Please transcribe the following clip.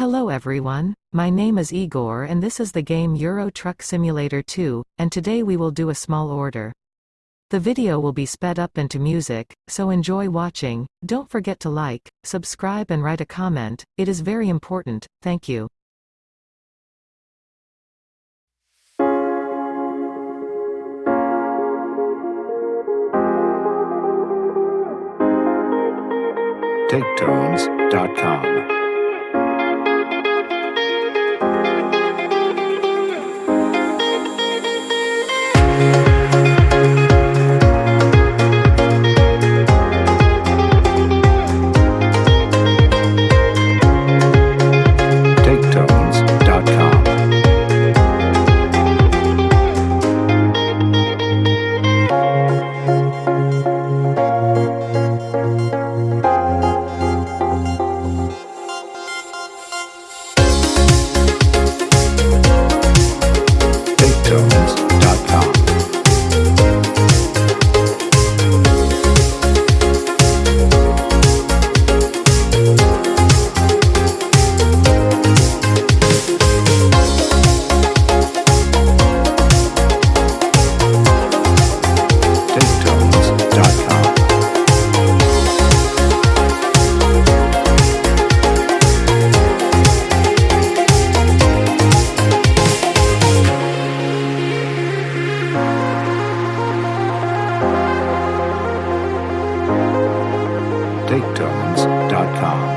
Hello everyone, my name is Igor and this is the game Euro Truck Simulator 2, and today we will do a small order. The video will be sped up into music, so enjoy watching, don't forget to like, subscribe and write a comment, it is very important, thank you. TakeTones.com. TakeTones.com. TakeTones.com.